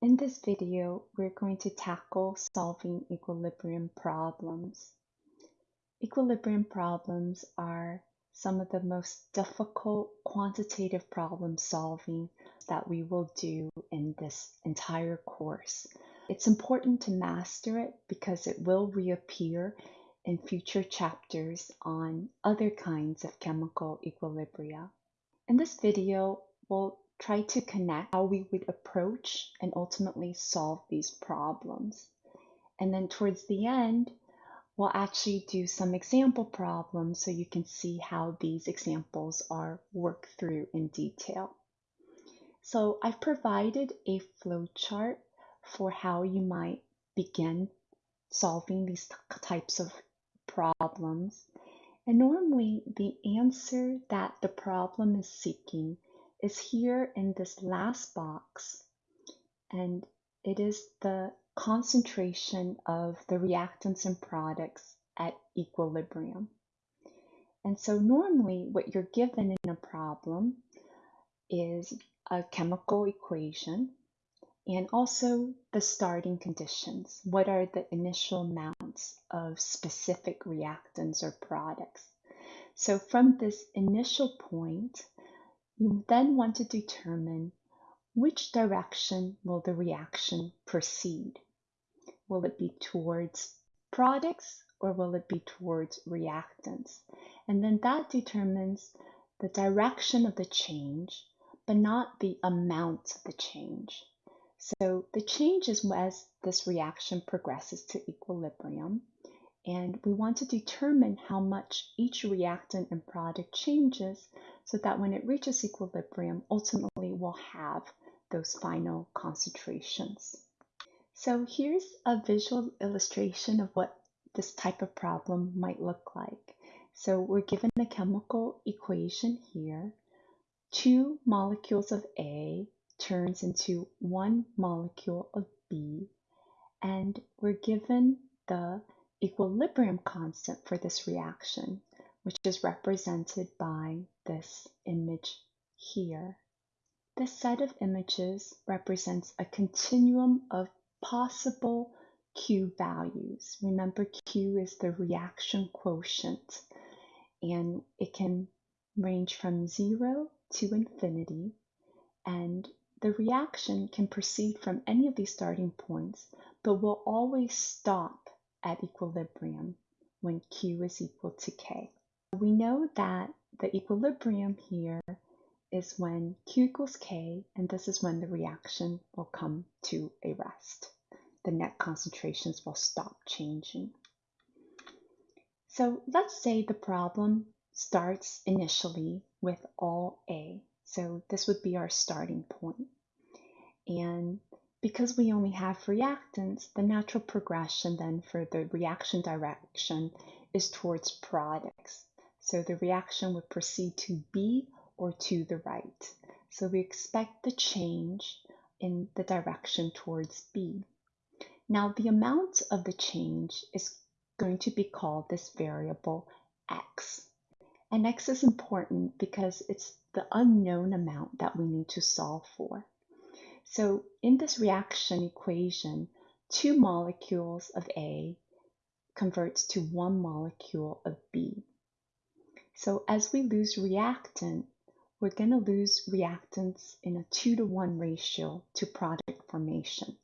In this video, we're going to tackle solving equilibrium problems. Equilibrium problems are some of the most difficult quantitative problem solving that we will do in this entire course. It's important to master it because it will reappear in future chapters on other kinds of chemical equilibria. In this video, we'll try to connect how we would approach and ultimately solve these problems. And then towards the end, we'll actually do some example problems so you can see how these examples are worked through in detail. So I've provided a flowchart for how you might begin solving these types of problems. And normally the answer that the problem is seeking is here in this last box, and it is the concentration of the reactants and products at equilibrium. And so normally what you're given in a problem is a chemical equation and also the starting conditions. What are the initial amounts of specific reactants or products? So from this initial point, you then want to determine which direction will the reaction proceed. Will it be towards products or will it be towards reactants? And then that determines the direction of the change, but not the amount of the change. So the change is as this reaction progresses to equilibrium. And we want to determine how much each reactant and product changes so that when it reaches equilibrium, ultimately we'll have those final concentrations. So here's a visual illustration of what this type of problem might look like. So we're given a chemical equation here. Two molecules of A turns into one molecule of B, and we're given the equilibrium constant for this reaction, which is represented by this image here. This set of images represents a continuum of possible Q values. Remember, Q is the reaction quotient, and it can range from zero to infinity, and the reaction can proceed from any of these starting points, but will always stop at equilibrium when Q is equal to K. We know that the equilibrium here is when Q equals K, and this is when the reaction will come to a rest. The net concentrations will stop changing. So let's say the problem starts initially with all A. So this would be our starting point. And because we only have reactants, the natural progression then for the reaction direction is towards products. So the reaction would proceed to B or to the right. So we expect the change in the direction towards B. Now the amount of the change is going to be called this variable x. And x is important because it's the unknown amount that we need to solve for. So in this reaction equation, two molecules of A converts to one molecule of B. So as we lose reactant, we're going to lose reactants in a 2 to 1 ratio to product formation.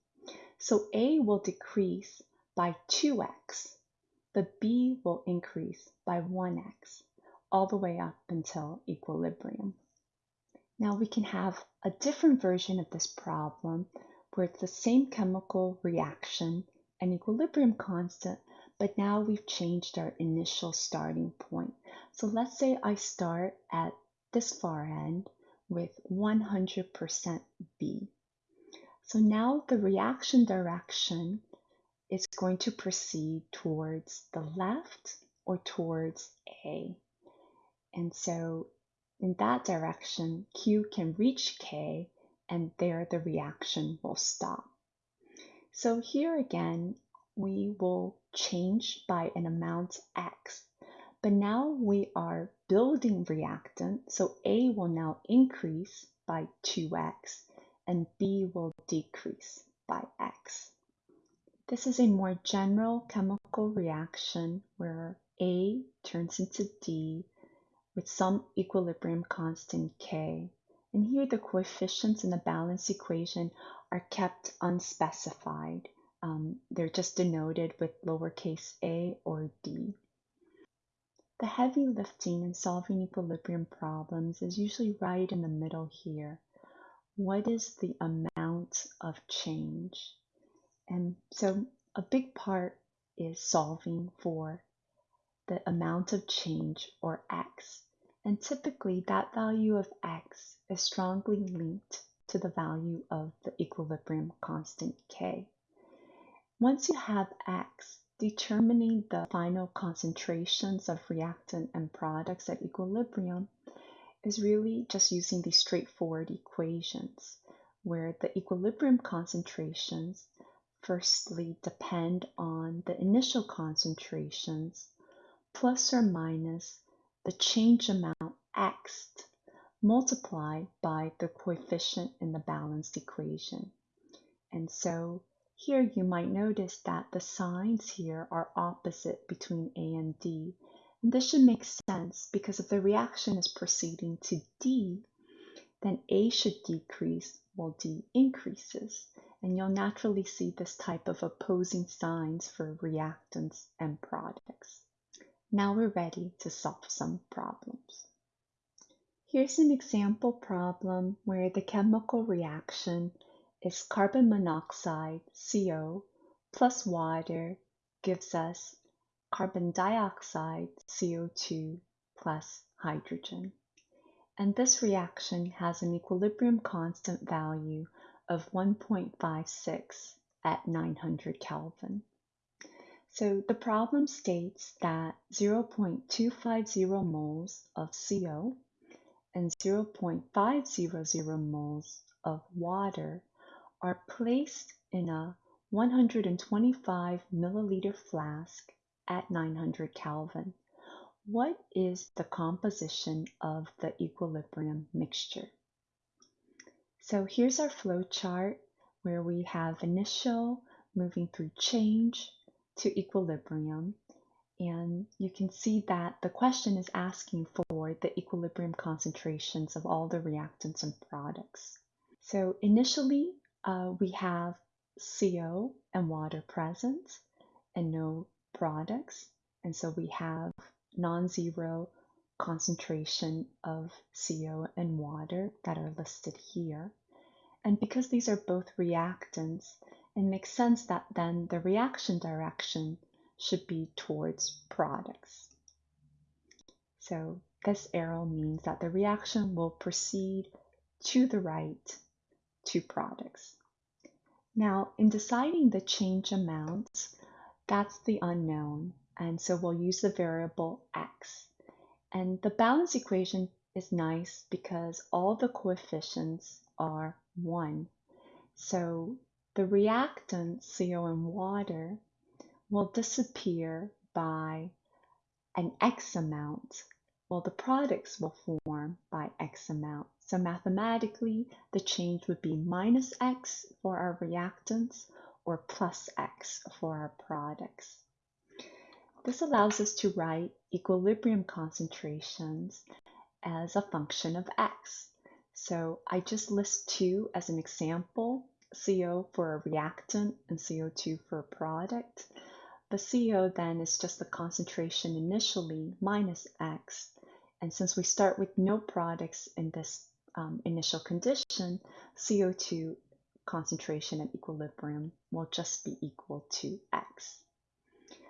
So A will decrease by 2x, but B will increase by 1x, all the way up until equilibrium. Now we can have a different version of this problem where it's the same chemical reaction and equilibrium constant, but now we've changed our initial starting point. So let's say I start at this far end with 100% B. So now the reaction direction is going to proceed towards the left or towards A. And so in that direction, Q can reach K and there the reaction will stop. So here again, we will change by an amount X, but now we are building reactant, so A will now increase by 2X and B will decrease by X. This is a more general chemical reaction where A turns into D with some equilibrium constant K. And here the coefficients in the balance equation are kept unspecified. Um, they're just denoted with lowercase a or d. The heavy lifting in solving equilibrium problems is usually right in the middle here. What is the amount of change? And so a big part is solving for the amount of change or x. And typically that value of x is strongly linked to the value of the equilibrium constant k. Once you have x, determining the final concentrations of reactant and products at equilibrium is really just using these straightforward equations where the equilibrium concentrations firstly depend on the initial concentrations plus or minus the change amount x multiplied by the coefficient in the balanced equation. And so here you might notice that the signs here are opposite between A and D. And this should make sense because if the reaction is proceeding to D, then A should decrease while D increases. And you'll naturally see this type of opposing signs for reactants and products. Now we're ready to solve some problems. Here's an example problem where the chemical reaction is carbon monoxide, CO, plus water gives us carbon dioxide, CO2, plus hydrogen. And this reaction has an equilibrium constant value of 1.56 at 900 Kelvin. So the problem states that 0.250 moles of CO and 0.500 moles of water are placed in a 125 milliliter flask at 900 Kelvin. What is the composition of the equilibrium mixture? So here's our flow chart where we have initial moving through change to equilibrium and you can see that the question is asking for the equilibrium concentrations of all the reactants and products. So initially, uh, we have CO and water present and no products. And so we have non-zero concentration of CO and water that are listed here. And because these are both reactants, it makes sense that then the reaction direction should be towards products. So this arrow means that the reaction will proceed to the right to products. Now, in deciding the change amounts, that's the unknown, and so we'll use the variable x. And the balance equation is nice because all the coefficients are 1. So the reactant, CO and water, will disappear by an X amount, while the products will form by X amount. So mathematically, the change would be minus X for our reactants or plus X for our products. This allows us to write equilibrium concentrations as a function of X. So I just list two as an example, CO for a reactant and CO2 for a product. The CO then is just the concentration initially minus X. And since we start with no products in this um, initial condition, CO2 concentration at equilibrium will just be equal to X.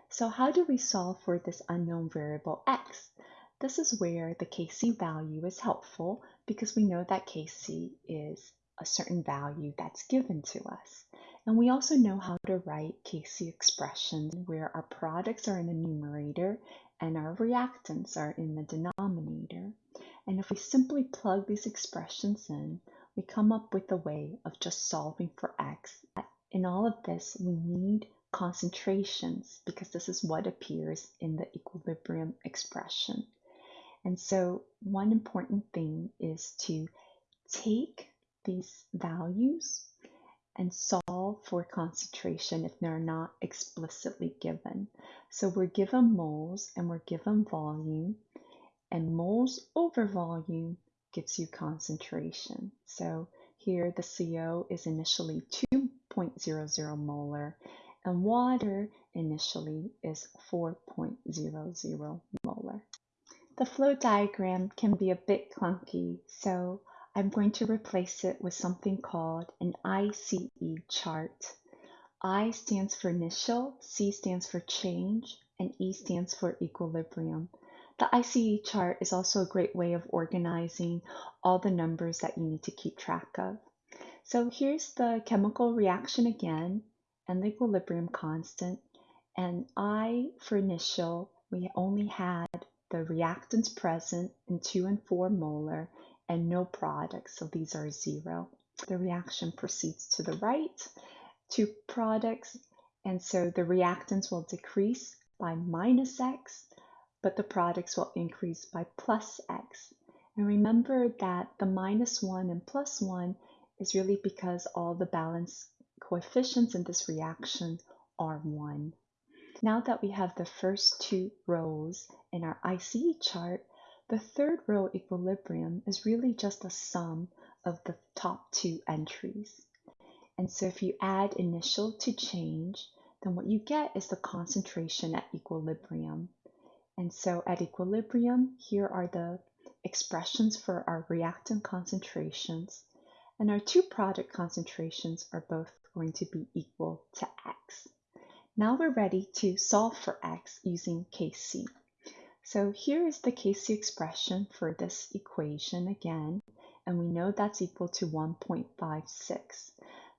So how do we solve for this unknown variable X? This is where the Kc value is helpful because we know that Kc is a certain value that's given to us. And we also know how to write Kc expressions where our products are in the numerator and our reactants are in the denominator. And if we simply plug these expressions in, we come up with a way of just solving for x. In all of this, we need concentrations because this is what appears in the equilibrium expression. And so one important thing is to take these values and solve for concentration if they're not explicitly given. So we're given moles and we're given volume, and moles over volume gives you concentration. So here the CO is initially 2.00 molar and water initially is 4.00 molar. The flow diagram can be a bit clunky, so I'm going to replace it with something called an ICE chart. I stands for initial, C stands for change, and E stands for equilibrium. The ICE chart is also a great way of organizing all the numbers that you need to keep track of. So here's the chemical reaction again and the equilibrium constant. And I for initial, we only had the reactants present in 2 and 4 molar and no products, so these are zero. The reaction proceeds to the right, two products, and so the reactants will decrease by minus x, but the products will increase by plus x. And remember that the minus 1 and plus 1 is really because all the balance coefficients in this reaction are 1. Now that we have the first two rows in our ICE chart, the third row equilibrium is really just a sum of the top two entries. And so if you add initial to change, then what you get is the concentration at equilibrium. And so at equilibrium, here are the expressions for our reactant concentrations. And our two product concentrations are both going to be equal to x. Now we're ready to solve for x using Kc. So here is the Kc expression for this equation again, and we know that's equal to 1.56.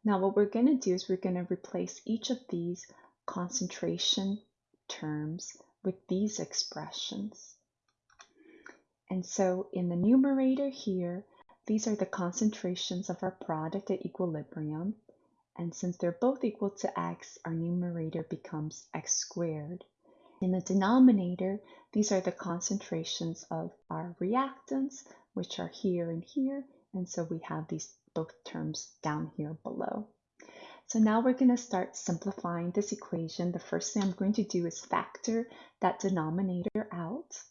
Now what we're going to do is we're going to replace each of these concentration terms with these expressions. And so in the numerator here, these are the concentrations of our product at equilibrium. And since they're both equal to x, our numerator becomes x squared. In the denominator, these are the concentrations of our reactants, which are here and here. And so we have these both terms down here below. So now we're going to start simplifying this equation. The first thing I'm going to do is factor that denominator out.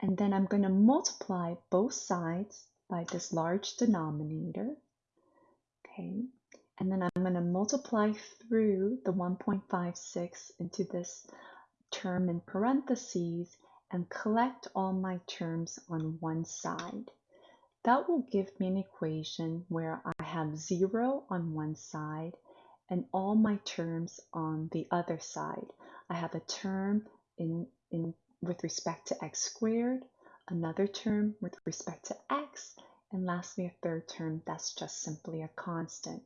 And then I'm going to multiply both sides by this large denominator. Okay, and then I'm going to multiply through the 1.56 into this term in parentheses and collect all my terms on one side. That will give me an equation where I have 0 on one side and all my terms on the other side. I have a term in, in with respect to x squared, another term with respect to x, and lastly a third term that's just simply a constant.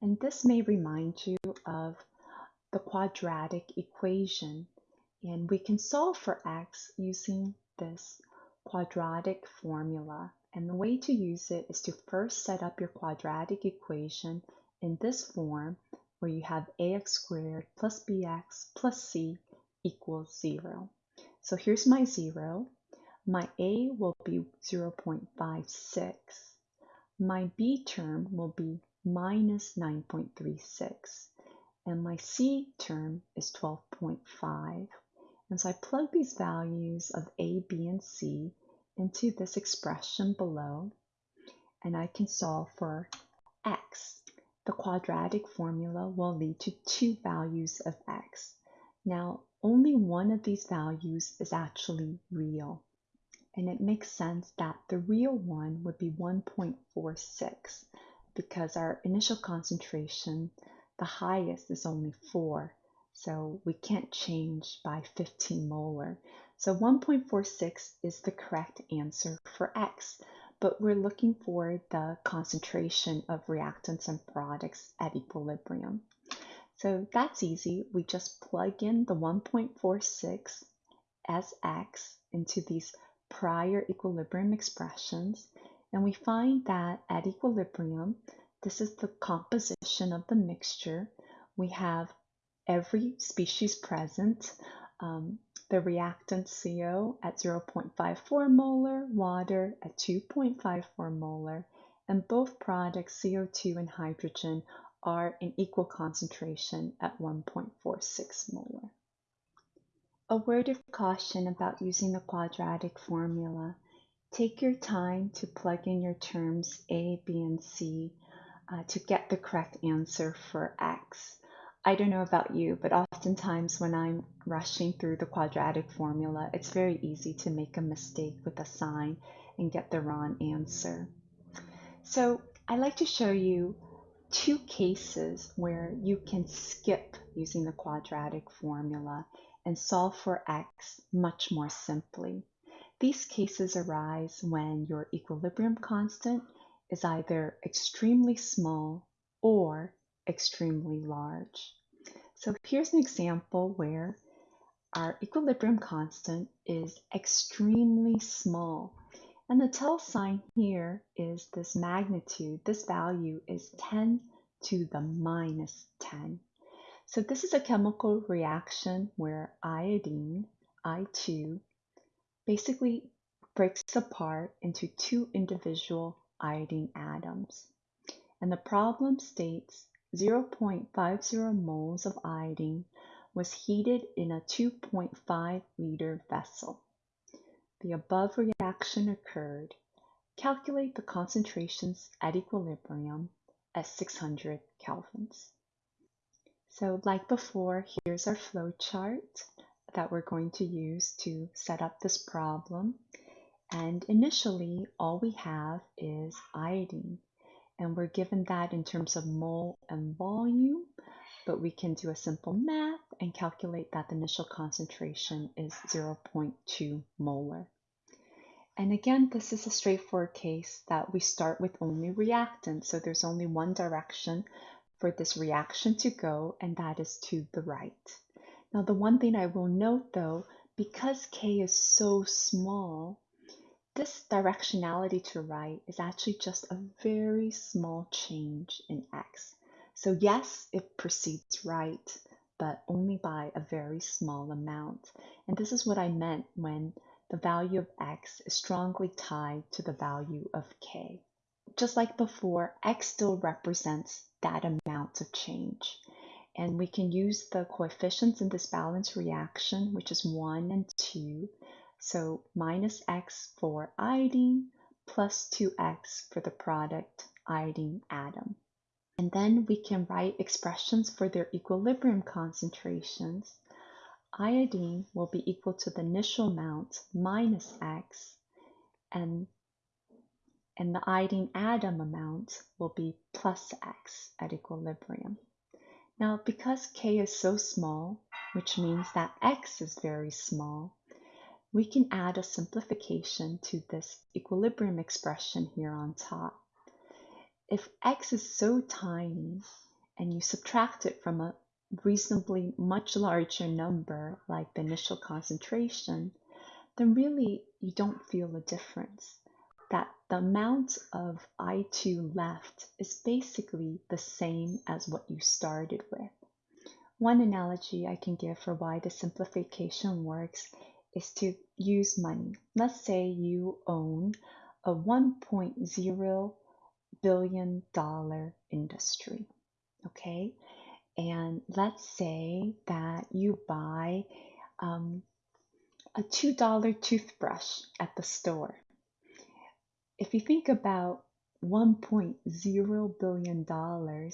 And this may remind you of the quadratic equation. And we can solve for x using this quadratic formula. And the way to use it is to first set up your quadratic equation in this form where you have ax squared plus bx plus c equals 0. So here's my 0. My a will be 0.56. My b term will be minus 9.36 and my C term is 12.5. And so I plug these values of A, B, and C into this expression below and I can solve for x. The quadratic formula will lead to two values of x. Now, only one of these values is actually real. And it makes sense that the real one would be 1.46 because our initial concentration, the highest is only 4. So we can't change by 15 molar. So 1.46 is the correct answer for X, but we're looking for the concentration of reactants and products at equilibrium. So that's easy. We just plug in the 1.46 as X into these prior equilibrium expressions and we find that at equilibrium, this is the composition of the mixture. We have every species present, um, the reactant CO at 0.54 molar, water at 2.54 molar, and both products, CO2 and hydrogen, are in equal concentration at 1.46 molar. A word of caution about using the quadratic formula. Take your time to plug in your terms A, B, and C uh, to get the correct answer for X. I don't know about you, but oftentimes when I'm rushing through the quadratic formula, it's very easy to make a mistake with a sign and get the wrong answer. So I like to show you two cases where you can skip using the quadratic formula and solve for x much more simply. These cases arise when your equilibrium constant is either extremely small or extremely large. So here's an example where our equilibrium constant is extremely small. And the tell sign here is this magnitude. This value is 10 to the minus 10. So this is a chemical reaction where iodine, I2, basically breaks apart into two individual iodine atoms. And the problem states 0.50 moles of iodine was heated in a 2.5 liter vessel. The above reaction occurred. Calculate the concentrations at equilibrium at 600 kelvins. So like before, here's our flow chart that we're going to use to set up this problem. And initially, all we have is iodine. And we're given that in terms of mole and volume, but we can do a simple math and calculate that the initial concentration is 0.2 molar. And again, this is a straightforward case that we start with only reactants. So there's only one direction for this reaction to go, and that is to the right. Now, the one thing I will note though, because K is so small, this directionality to right is actually just a very small change in X. So yes, it proceeds right, but only by a very small amount. And this is what I meant when the value of X is strongly tied to the value of K. Just like before, X still represents that amount of change. And we can use the coefficients in this balance reaction, which is 1 and 2. So minus x for iodine plus 2x for the product iodine atom. And then we can write expressions for their equilibrium concentrations. Iodine will be equal to the initial amount minus x, and and the iodine atom amount will be plus x at equilibrium. Now, because k is so small, which means that x is very small, we can add a simplification to this equilibrium expression here on top. If x is so tiny and you subtract it from a reasonably much larger number, like the initial concentration, then really you don't feel a difference that the amount of I2 left is basically the same as what you started with. One analogy I can give for why the simplification works is to use money. Let's say you own a 1.0 billion dollar industry, okay? And let's say that you buy um, a $2 toothbrush at the store if you think about $1.0 billion,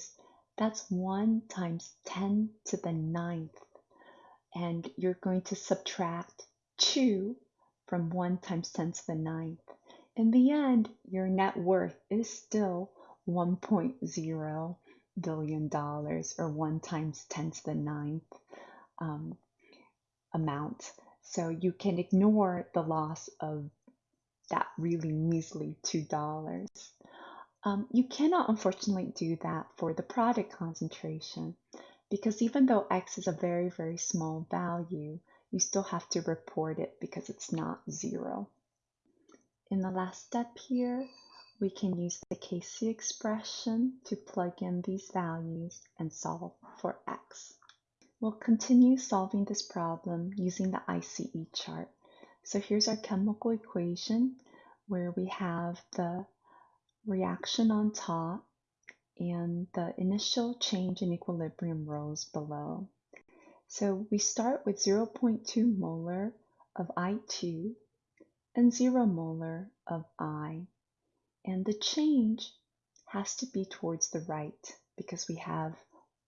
that's 1 times 10 to the ninth. And you're going to subtract 2 from 1 times 10 to the ninth. In the end, your net worth is still $1.0 billion or 1 times 10 to the ninth um, amount. So you can ignore the loss of that really measly $2. Um, you cannot unfortunately do that for the product concentration because even though X is a very, very small value, you still have to report it because it's not zero. In the last step here, we can use the Kc expression to plug in these values and solve for X. We'll continue solving this problem using the ICE chart. So here's our chemical equation where we have the reaction on top and the initial change in equilibrium rows below. So we start with 0.2 molar of I2 and 0 molar of I. And the change has to be towards the right because we have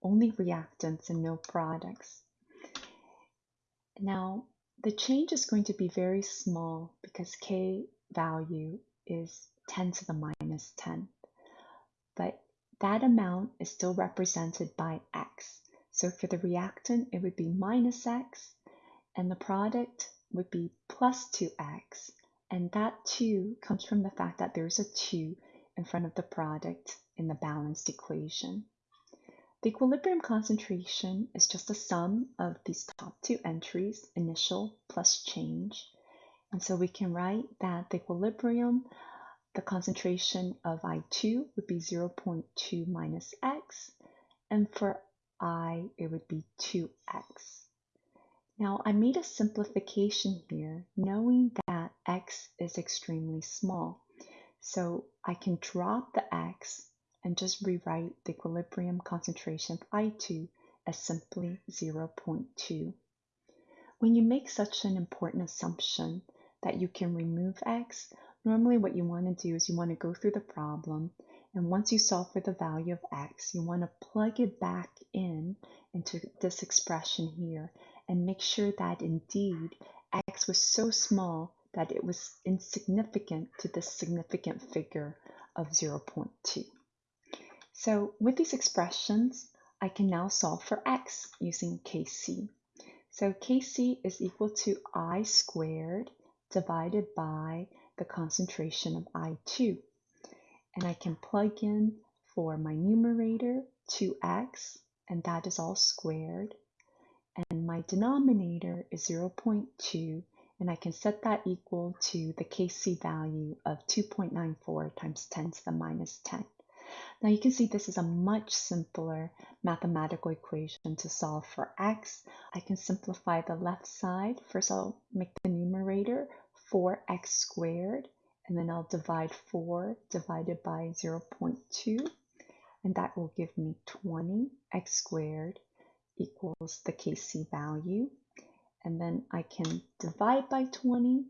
only reactants and no products. Now, the change is going to be very small because K value is 10 to the minus 10. But that amount is still represented by X. So for the reactant, it would be minus X, and the product would be plus 2X. And that 2 comes from the fact that there's a 2 in front of the product in the balanced equation. The equilibrium concentration is just a sum of these top two entries, initial plus change. And so we can write that the equilibrium, the concentration of I2 would be 0.2 minus x, and for I, it would be 2x. Now, I made a simplification here, knowing that x is extremely small. So I can drop the x and just rewrite the equilibrium concentration of I2 as simply 0.2. When you make such an important assumption that you can remove x, normally what you want to do is you want to go through the problem and once you solve for the value of x, you want to plug it back in into this expression here and make sure that indeed x was so small that it was insignificant to this significant figure of 0.2. So with these expressions, I can now solve for x using Kc. So Kc is equal to I squared divided by the concentration of I2. And I can plug in for my numerator 2x, and that is all squared. And my denominator is 0.2, and I can set that equal to the Kc value of 2.94 times 10 to the minus 10. Now you can see this is a much simpler mathematical equation to solve for x. I can simplify the left side. First I'll make the numerator 4x squared and then I'll divide 4 divided by 0.2 and that will give me 20 x squared equals the Kc value and then I can divide by 20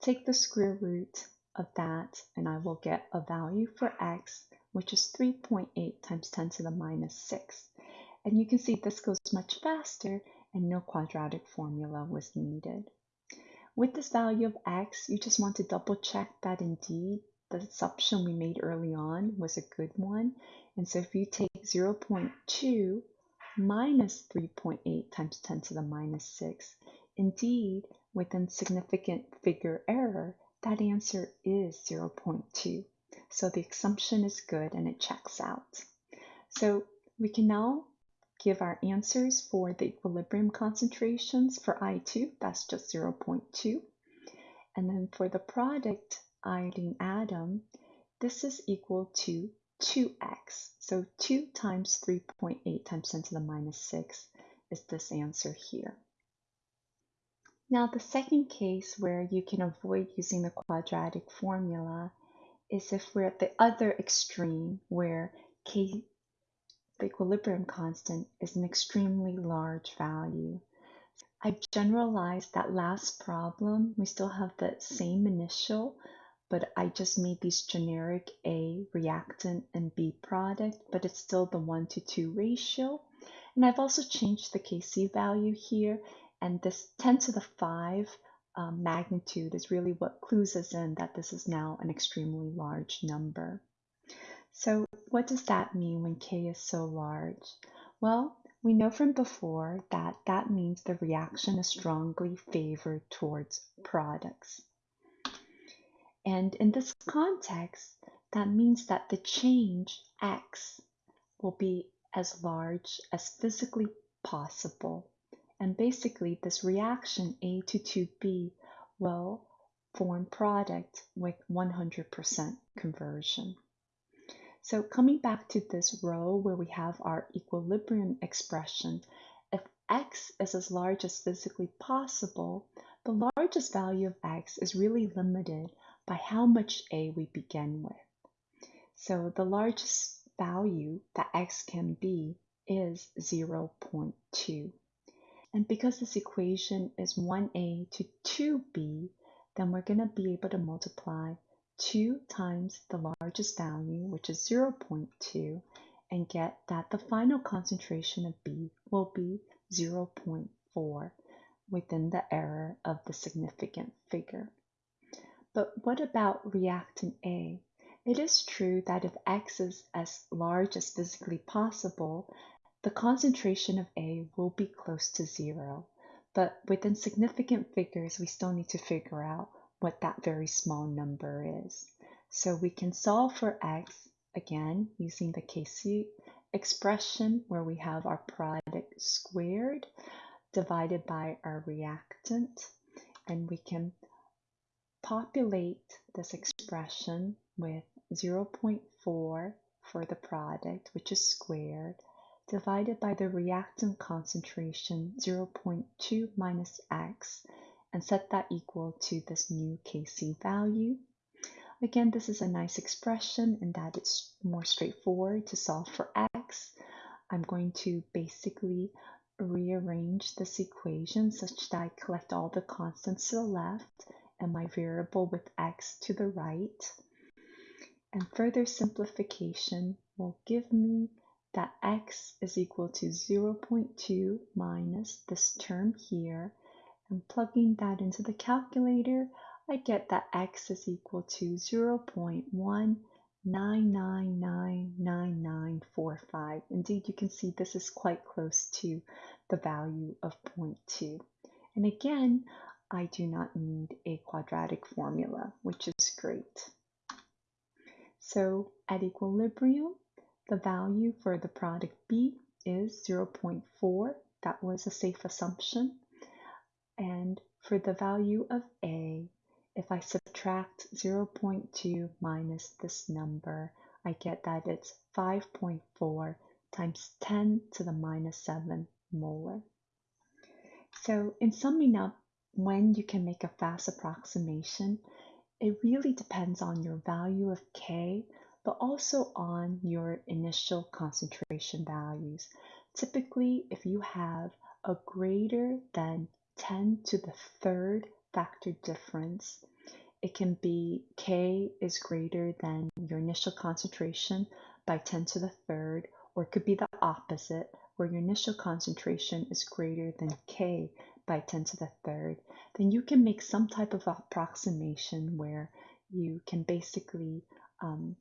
take the square root of that and I will get a value for x which is 3.8 times 10 to the minus 6. And you can see this goes much faster and no quadratic formula was needed. With this value of x, you just want to double check that indeed the assumption we made early on was a good one. And so if you take 0.2 minus 3.8 times 10 to the minus 6, indeed, within significant figure error, that answer is 0.2. So the assumption is good and it checks out. So we can now give our answers for the equilibrium concentrations for I2, that's just 0.2. And then for the product iodine atom, this is equal to 2x. So 2 times 3.8 times 10 to the minus 6 is this answer here. Now the second case where you can avoid using the quadratic formula is if we're at the other extreme where K, the equilibrium constant, is an extremely large value. I've generalized that last problem. We still have the same initial, but I just made these generic A reactant and B product, but it's still the 1 to 2 ratio. And I've also changed the Kc value here, and this 10 to the 5 um, magnitude is really what clues us in that this is now an extremely large number. So what does that mean when k is so large? Well, we know from before that that means the reaction is strongly favored towards products. And in this context, that means that the change x will be as large as physically possible and basically, this reaction A to 2B will form product with 100% conversion. So coming back to this row where we have our equilibrium expression, if x is as large as physically possible, the largest value of x is really limited by how much A we begin with. So the largest value that x can be is 0.2. And because this equation is 1a to 2b, then we're going to be able to multiply 2 times the largest value, which is 0.2, and get that the final concentration of B will be 0.4 within the error of the significant figure. But what about reactant A? It is true that if X is as large as physically possible, the concentration of A will be close to zero. But within significant figures, we still need to figure out what that very small number is. So we can solve for X again using the Kc expression where we have our product squared divided by our reactant and we can populate this expression with 0.4 for the product which is squared divided by the reactant concentration 0.2 minus x and set that equal to this new Kc value. Again, this is a nice expression in that it's more straightforward to solve for x. I'm going to basically rearrange this equation such that I collect all the constants to the left and my variable with x to the right. And further simplification will give me that x is equal to 0.2 minus this term here. And plugging that into the calculator, I get that x is equal to 0.9999945. Indeed, you can see this is quite close to the value of 0.2. And again, I do not need a quadratic formula, which is great. So at equilibrium, the value for the product B is 0.4. That was a safe assumption. And for the value of A, if I subtract 0.2 minus this number, I get that it's 5.4 times 10 to the minus 7 molar. So in summing up, when you can make a fast approximation, it really depends on your value of K but also on your initial concentration values. Typically, if you have a greater than 10 to the third factor difference, it can be K is greater than your initial concentration by 10 to the third, or it could be the opposite, where your initial concentration is greater than K by 10 to the third, then you can make some type of approximation where you can basically um,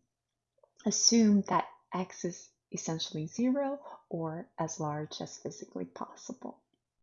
assume that x is essentially zero or as large as physically possible.